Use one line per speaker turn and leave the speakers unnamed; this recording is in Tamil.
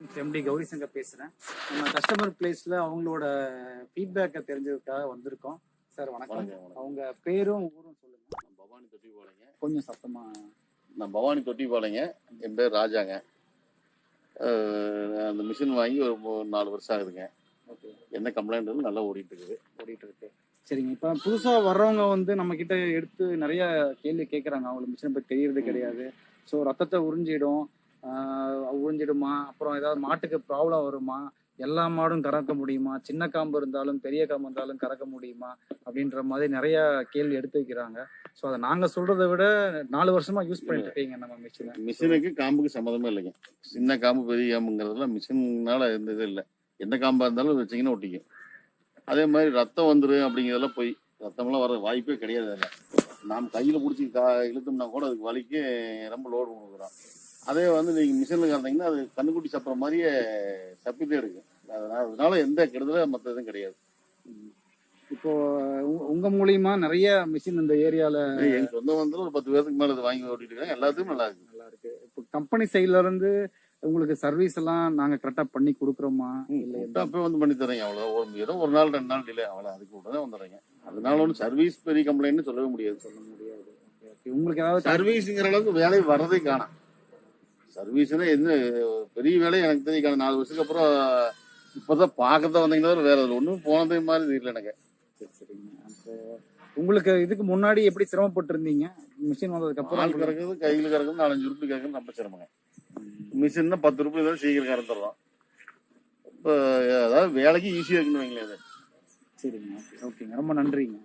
எம்டி கௌரி சங்கர் பேசுறேன். நம்ம கஸ்டமர் பிளேஸ்ல அவங்களோட ஃபீட்பேக்கை தெரிஞ்சதுக்காக வந்திருக்கோம். சார் வணக்கம். அவங்க பேரும் ஊரும் சொல்லுங்க.
பவானி தொட்டிப்பாளையங்க
கொஞ்சம் சத்தமா
நான் பவானி தொட்டிப்பாளையங்க என் பேர் ராஜாங்க. அந்த மிஷின் வாங்கி ஒரு நாலு வருஷம் ஆகுதுங்க.
ஓகே.
என்ன கம்ப்ளைண்ட் நல்லா ஓடிட்டு இருக்குது
ஓடிட்டு இருக்கு சரிங்க. இப்போ புதுசா வர்றவங்க வந்து நம்ம கிட்ட எடுத்து நிறைய கேள்வி கேட்குறாங்க அவங்களுக்கு மிஷினை பத்தி தெரியறது கிடையாது. ஸோ ரத்தத்தை உறிஞ்சிடும். ஆஹ் உறிஞ்சிடுமா? அப்புறம் ஏதாவது மாட்டுக்கு ப்ராப்ளம் வருமா? எல்லா மாடும் கறக்க முடியுமா? சின்ன காம்பு இருந்தாலும் பெரிய காம்பு இருந்தாலும் கறக்க முடியுமா? அப்படின்ற மாதிரி நிறைய கேள்வி எடுத்து வைக்கிறாங்க. ஸோ அதை நாங்க சொல்றதை விட நாலு வருஷமா யூஸ் பண்ணிட்டு இருக்கீங்க நம்ம மிஷினை
மிஷினுக்கு காம்புக்கு சம்மந்தமே இல்லைங்க. சின்ன காம்பு பெரிய காம்புங்கிறதுலாம் மிஷின்னால எந்த இது இல்லை. எந்த காம்பா இருந்தாலும் வச்சிங்கன்னா ஒட்டிக்கும். அதே மாதிரி ரத்தம் வந்துடும் அப்படிங்கிறதெல்லாம் போய் ரத்தமெல்லாம் வர வாய்ப்பே கிடையாது அதில். நாம் கையில் பிடிச்சி கா இழுத்தோம்னா கூட அதுக்கு வலிக்கு ரொம்ப லோடு கொடுக்குறோம் அதே வந்து நீங்கள் மிஷினில் கறந்தீங்கன்னா அது கண்ணுக்குட்டி சப்புற மாதிரியே சப்பிட்டே இருக்கு அதனால அதனால எந்த கெடுதலும் மற்ற எதுவும் கிடையாது.
இப்போ உங்க மூலியமா நிறைய மிஷின் இந்த ஏரியால
எங்க சொந்த வந்து ஒரு பத்து பேருக்கு மேல வாங்கி ஓட்டிட்டு இருக்காங்க. எல்லாத்துக்கும் நல்லா இருக்கு.
நல்லா இருக்கு. இப்போ கம்பெனி சைட்ல இருந்து உங்களுக்கு சர்வீஸ் எல்லாம் நாங்க கரெக்டா பண்ணி கொடுக்குறோமா? இல்ல
அப்பவே வந்து பண்ணி தரேங்க அவ்வளோ ஒரு ஏதோ ஒரு நாள் ரெண்டு நாள் டிலே அவ்வளோ அதுக்கு உடனே வந்துடுறேங்க. அதனால ஒன்றும் சர்வீஸ் பெரிய கம்ப்ளைண்ட்னு சொல்லவே முடியாது.
சொல்ல முடியாது. உங்களுக்கு ஏதாவது
சர்வீஸுங்கிற அளவுக்கு வேலை வர்றதே காணாம். சர்வீஸ்னா என்ன பெரிய வேலை எனக்கு தெரியும். நாலு வருஷத்துக்கு அப்புறம் இப்போதான் பார்க்கத்தான் வந்தீங்கன்னா வேற ஒன்றும் போனதே மாதிரி தெரியல எனக்கு.
சரி, சரிங்க. அப்போ உங்களுக்கு இதுக்கு முன்னாடி எப்படி சிரமப்பட்டு இருந்தீங்க மிஷின் வந்ததுக்கு அப்புறம்
கறக்குறது கையில் கறக்குறது நாலஞ்சு உருப்படி கறக்குறது நம்ம சிரமங்க. மிஷின்னா பத்து ரூபாய் தான் சீக்கிரம் கறந்துடுறோம் இப்போ அதாவது வேலைக்கு ஈஸியாக இருக்குன்னு வைங்களேன்
சரிங்க. ஓகே ஓகேங்க. ரொம்ப நன்றிங்க.